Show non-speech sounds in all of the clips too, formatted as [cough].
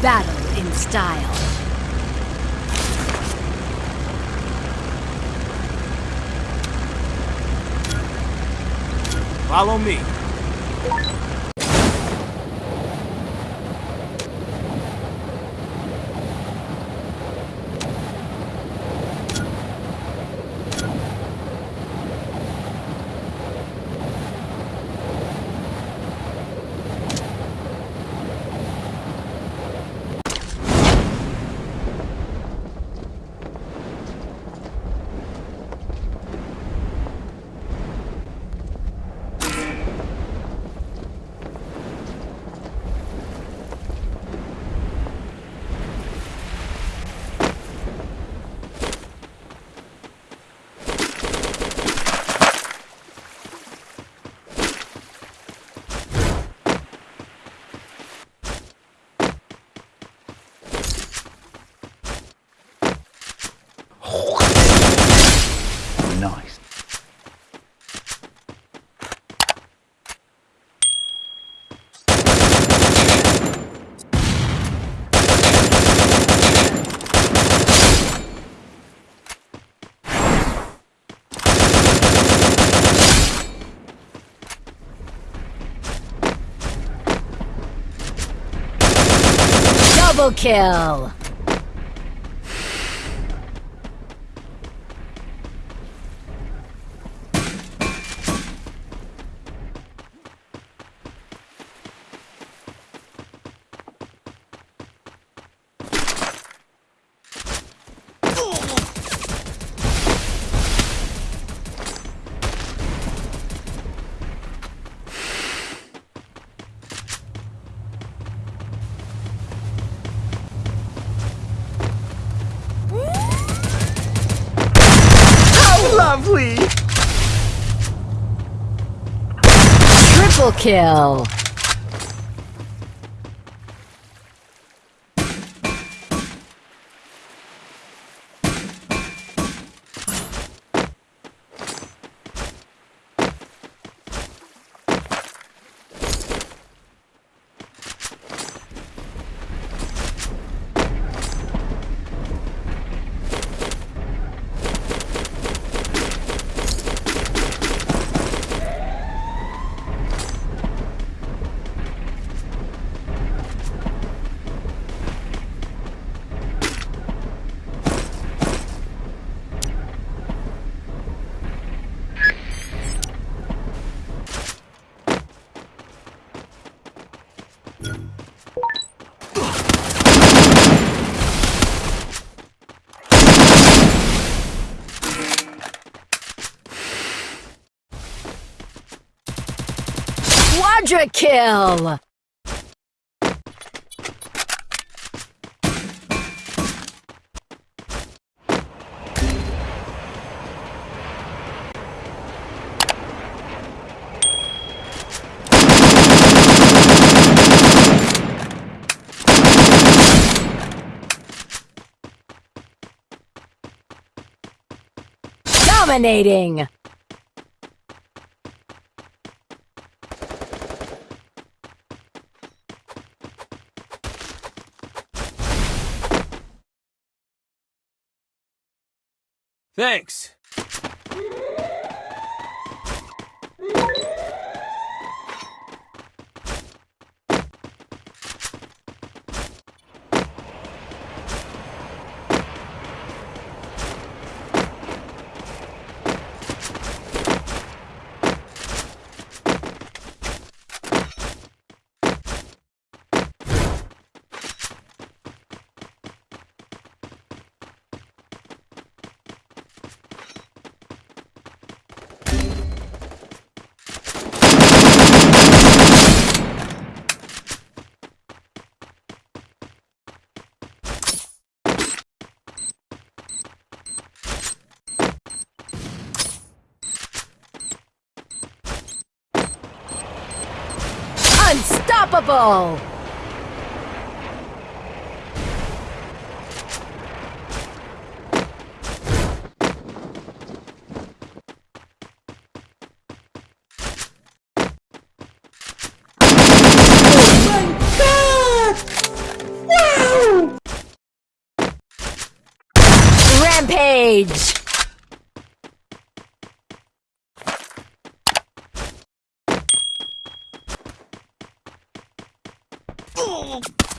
Battle in style. Follow me. Double kill! Lovely! Triple kill! Quadra kill! Dominating! Thanks. Unstoppable! Rampage! 뿡!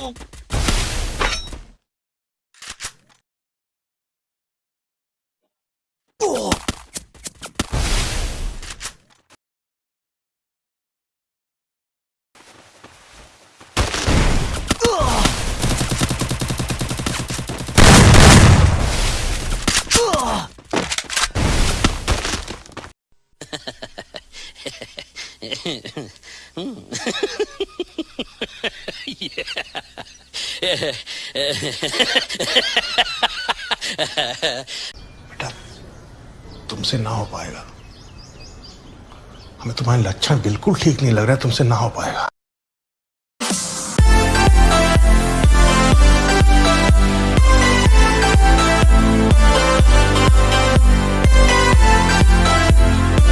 Oh. [laughs] [laughs] [laughs] बेटा, तुमसे ना हो पाएगा। हमें तुम्हारे लक्षण बिल्कुल ठीक नहीं लग रहा है तुमसे ना हो पाएगा।